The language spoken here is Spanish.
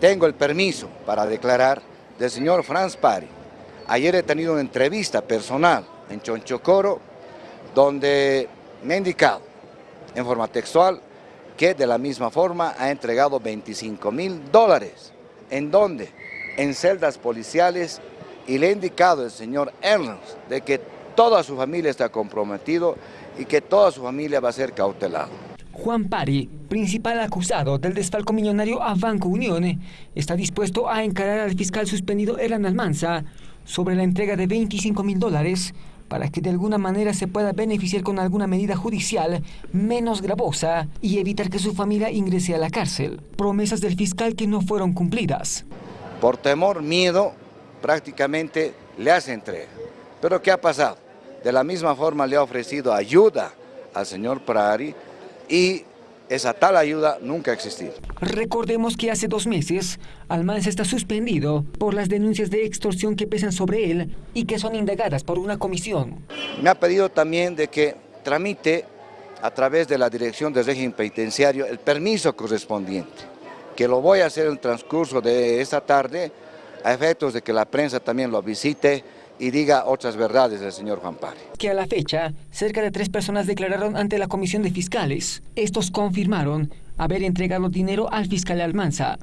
Tengo el permiso para declarar del señor Franz Pari. Ayer he tenido una entrevista personal en Chonchocoro donde me ha indicado en forma textual que de la misma forma ha entregado 25 mil dólares. ¿En dónde? En celdas policiales y le ha indicado el señor Ernst de que toda su familia está comprometido y que toda su familia va a ser cautelada. Juan Pari, principal acusado del desfalco millonario a Banco Unión, está dispuesto a encarar al fiscal suspendido Eran Almanza sobre la entrega de 25 mil dólares para que de alguna manera se pueda beneficiar con alguna medida judicial menos gravosa y evitar que su familia ingrese a la cárcel. Promesas del fiscal que no fueron cumplidas. Por temor, miedo, prácticamente le hace entrega. Pero ¿qué ha pasado? De la misma forma le ha ofrecido ayuda al señor Prari y esa tal ayuda nunca ha existido. Recordemos que hace dos meses Almanza está suspendido por las denuncias de extorsión que pesan sobre él y que son indagadas por una comisión. Me ha pedido también de que tramite a través de la Dirección de Régimen Penitenciario el permiso correspondiente, que lo voy a hacer en el transcurso de esta tarde a efectos de que la prensa también lo visite y diga otras verdades del señor Juan Pari. Que a la fecha, cerca de tres personas declararon ante la Comisión de Fiscales. Estos confirmaron haber entregado dinero al fiscal Almanza.